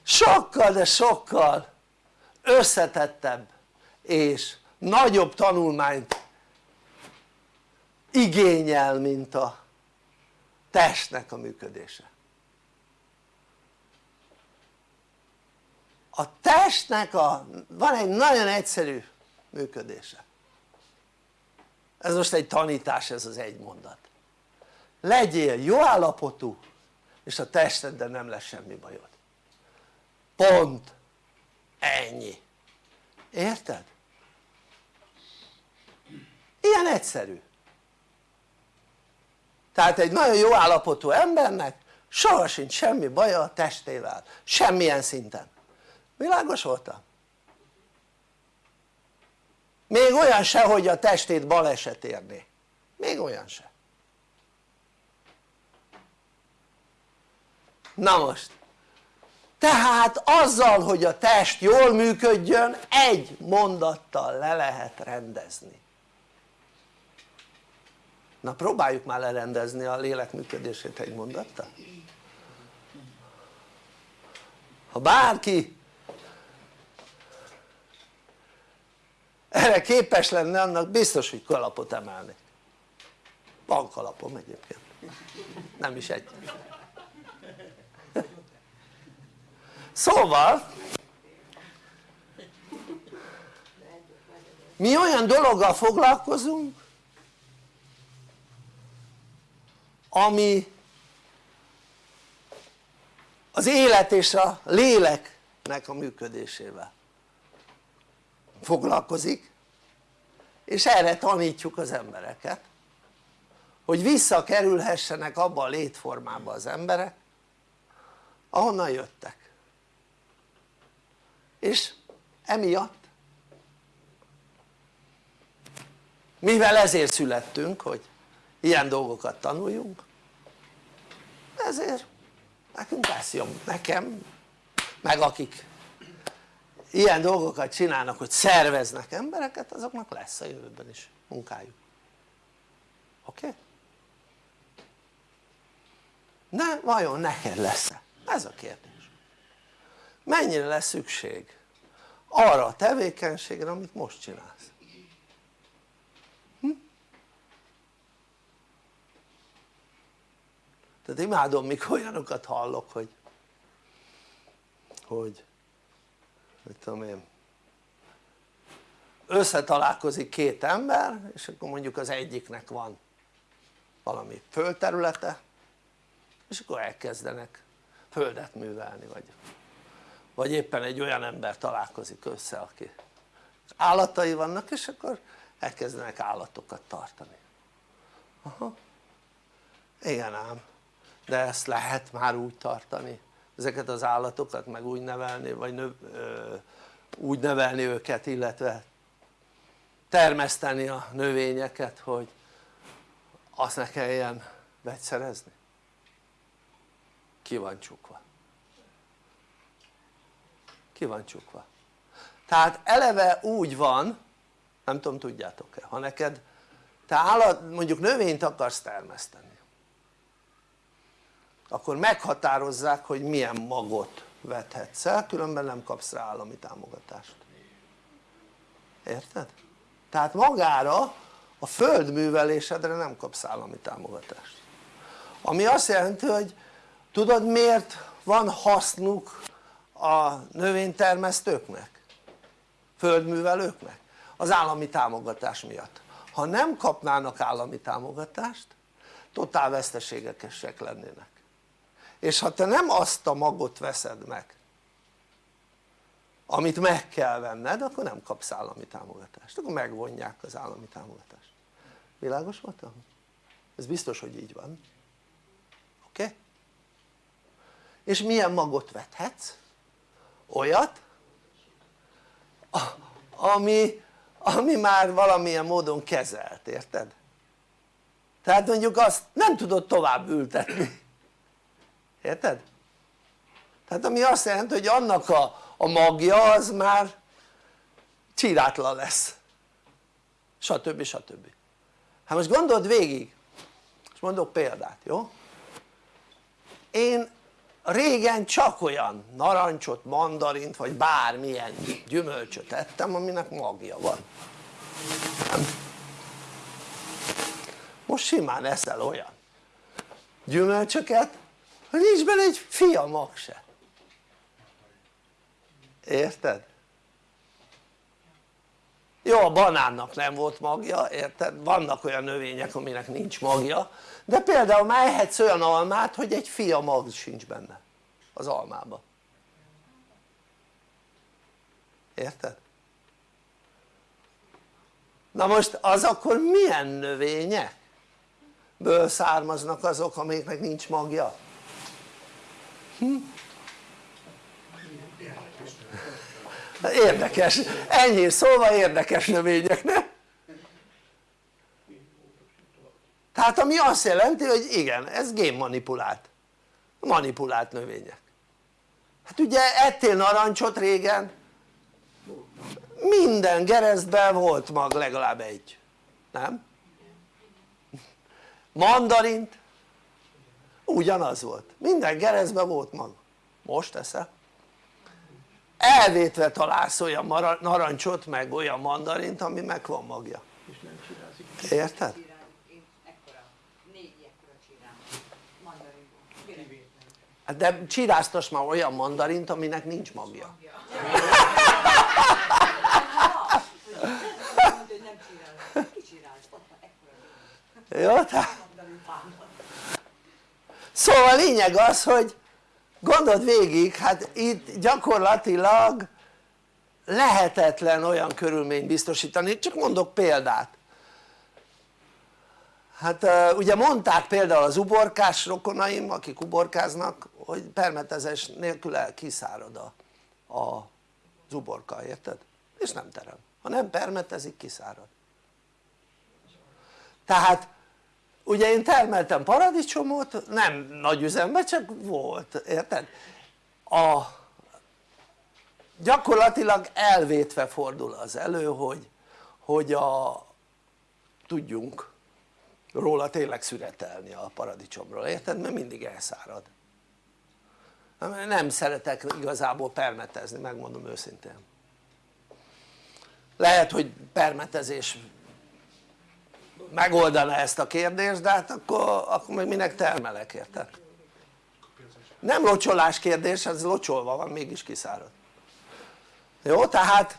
sokkal de sokkal összetettebb és nagyobb tanulmányt igényel mint a testnek a működése. A testnek a, van egy nagyon egyszerű működése. Ez most egy tanítás ez az egy mondat legyél jó állapotú és a testeddel nem lesz semmi bajod. Pont ennyi. Érted? ilyen egyszerű. Tehát egy nagyon jó állapotú embernek soha sincs semmi baja a testével, semmilyen szinten. Világos voltam? még olyan se hogy a testét baleset érné. Még olyan se na most. Tehát azzal hogy a test jól működjön egy mondattal le lehet rendezni. Na próbáljuk már lerendezni a lélek működését egy mondattal. Ha bárki erre képes lenne annak biztos hogy kalapot emelni van kalapom egyébként. Nem is egy szóval mi olyan dologgal foglalkozunk ami az élet és a léleknek a működésével foglalkozik és erre tanítjuk az embereket hogy visszakerülhessenek abba a létformába az emberek ahonnan jöttek és emiatt mivel ezért születtünk hogy ilyen dolgokat tanuljunk ezért nekünk lesz jobb, nekem meg akik ilyen dolgokat csinálnak hogy szerveznek embereket azoknak lesz a jövőben is munkájuk oké? Okay? de vajon neked lesz-e? ez a kérdés mennyire lesz szükség arra a tevékenységre amit most csinálsz hm? tehát imádom mikor olyanokat hallok hogy hogy mit tudom én összetalálkozik két ember és akkor mondjuk az egyiknek van valami földterülete és akkor elkezdenek földet művelni vagy, vagy éppen egy olyan ember találkozik össze aki állatai vannak és akkor elkezdenek állatokat tartani. Aha. Igen ám de ezt lehet már úgy tartani. Ezeket az állatokat meg úgy nevelni vagy növ, ö, úgy nevelni őket illetve termeszteni a növényeket hogy azt ne kelljen vegyszerezni. Ki van csukva ki van csukva? Tehát eleve úgy van nem tudom tudjátok-e ha neked te állat, mondjuk növényt akarsz termeszteni akkor meghatározzák hogy milyen magot vethetsz el különben nem kapsz rá állami támogatást. Érted? tehát magára a földművelésedre nem kapsz állami támogatást. Ami azt jelenti hogy tudod miért van hasznuk a növénytermesztőknek? földművelőknek? az állami támogatás miatt ha nem kapnának állami támogatást totál veszteségekesek lennének és ha te nem azt a magot veszed meg amit meg kell venned akkor nem kapsz állami támogatást, akkor megvonják az állami támogatást világos voltam? ez biztos hogy így van oké? Okay? és milyen magot vethetsz? Olyat ami, ami már valamilyen módon kezelt, érted? tehát mondjuk azt nem tudod tovább ültetni érted? tehát ami azt jelenti hogy annak a, a magja az már csirátlan lesz stb. stb. hát most gondold végig és mondok példát jó? én régen csak olyan narancsot, mandarint vagy bármilyen gyümölcsöt ettem aminek magja van nem? most simán eszel olyan gyümölcsöket hogy nincs benne egy fia mag se érted? jó a banánnak nem volt magja érted? vannak olyan növények aminek nincs magja de például már ehetsz olyan almát hogy egy fia mag sincs benne az almába érted? na most az akkor milyen növények? ből származnak azok amiknek nincs magja? Hm? érdekes, ennyi szóval érdekes növények, ne? Tehát ami azt jelenti hogy igen ez génmanipulált. Manipulált növények. Hát ugye ettél narancsot régen? Minden gerezben volt mag legalább egy. Nem? mandarint? Ugyanaz volt. Minden gerezben volt mag. Most eszel elvétve találsz olyan narancsot meg olyan mandarint ami meg van magja. Érted? De csiráztas már olyan mandarint aminek nincs magja jó? szóval lényeg az hogy gondold végig hát itt gyakorlatilag lehetetlen olyan körülményt biztosítani, csak mondok példát hát ugye mondták például az uborkás rokonaim akik uborkáznak hogy permetezés nélkül kiszárad a, a, az uborka, érted? és nem terem, ha nem permetezik kiszárad tehát ugye én termeltem paradicsomot nem nagy üzemben csak volt, érted? a gyakorlatilag elvétve fordul az elő hogy, hogy a tudjunk róla tényleg szüretelni a paradicsomról, érted? mert mindig elszárad nem szeretek igazából permetezni, megmondom őszintén lehet hogy permetezés megoldana ezt a kérdést de hát akkor, akkor meg minek termelek érted? nem locsolás kérdés, ez locsolva van mégis kiszárad jó? tehát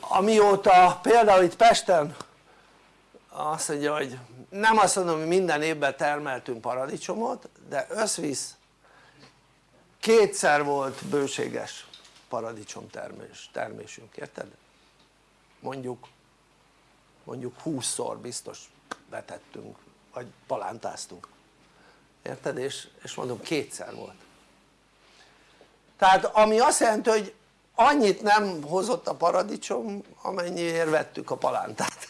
amióta például itt Pesten azt mondja hogy nem azt mondom hogy minden évben termeltünk paradicsomot de összvisz kétszer volt bőséges paradicsom termés, termésünk, érted? mondjuk mondjuk 20-szor biztos vetettünk vagy palántáztunk érted? és, és mondom kétszer volt tehát ami azt jelenti hogy annyit nem hozott a paradicsom amennyiért vettük a palántát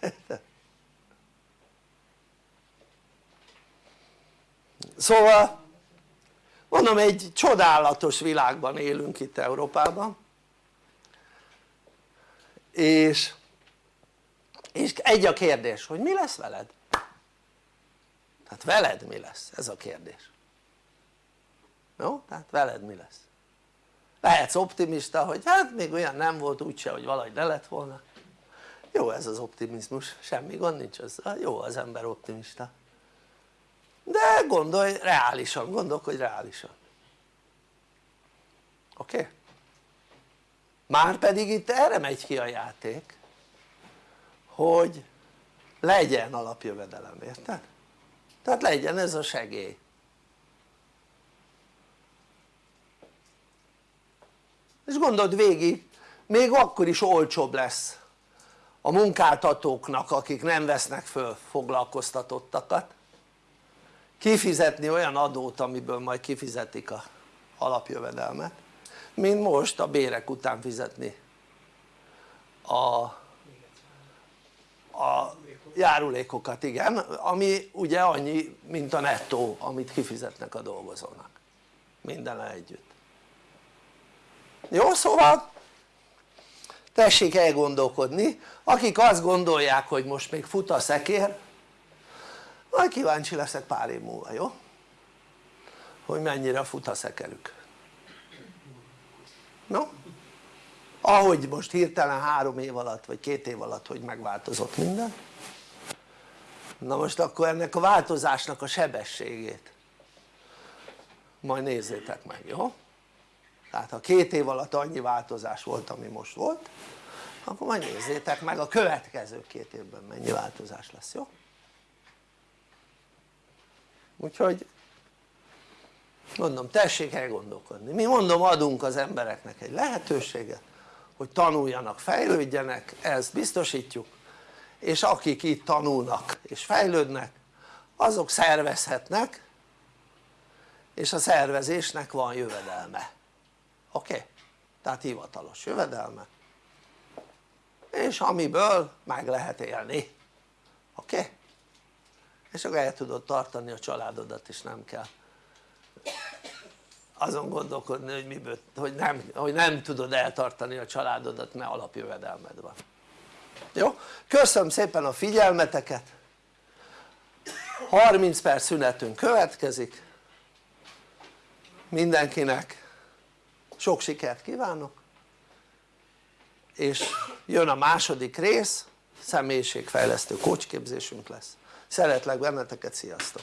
szóval mondom egy csodálatos világban élünk itt Európában és, és egy a kérdés hogy mi lesz veled? tehát veled mi lesz? ez a kérdés jó? tehát veled mi lesz? lehetsz optimista hogy hát még olyan nem volt úgyse hogy valahogy ne lett volna jó ez az optimizmus, semmi gond nincs az, jó az ember optimista de gondolj reálisan, gondolkodj reálisan oké? Okay? már pedig itt erre megy ki a játék hogy legyen alapjövedelem, érted? tehát legyen ez a segély és gondold végig még akkor is olcsóbb lesz a munkáltatóknak akik nem vesznek föl foglalkoztatottakat kifizetni olyan adót amiből majd kifizetik a alapjövedelmet mint most a bérek után fizetni a, a járulékokat igen ami ugye annyi mint a nettó amit kifizetnek a dolgozónak. Minden együtt. Jó szóval tessék elgondolkodni. Akik azt gondolják hogy most még fut a szekér majd kíváncsi leszek pár év múlva, jó? hogy mennyire fut a szekerük no? ahogy most hirtelen három év alatt vagy két év alatt hogy megváltozott minden na most akkor ennek a változásnak a sebességét majd nézzétek meg, jó? tehát ha két év alatt annyi változás volt ami most volt akkor majd nézzétek meg a következő két évben mennyi változás lesz, jó? Úgyhogy mondom tessék elgondolkodni, mi mondom adunk az embereknek egy lehetőséget hogy tanuljanak, fejlődjenek, ezt biztosítjuk és akik itt tanulnak és fejlődnek azok szervezhetnek és a szervezésnek van jövedelme oké? Okay? tehát hivatalos jövedelme és amiből meg lehet élni oké? Okay? És akkor el tudod tartani a családodat és nem kell azon gondolkodni hogy miből, hogy nem, hogy nem tudod eltartani a családodat mert alapjövedelmed van. Jó? köszönöm szépen a figyelmeteket. 30 perc szünetünk következik. Mindenkinek sok sikert kívánok. És jön a második rész személyiségfejlesztő kócsképzésünk lesz szeretlek benneteket, sziasztok!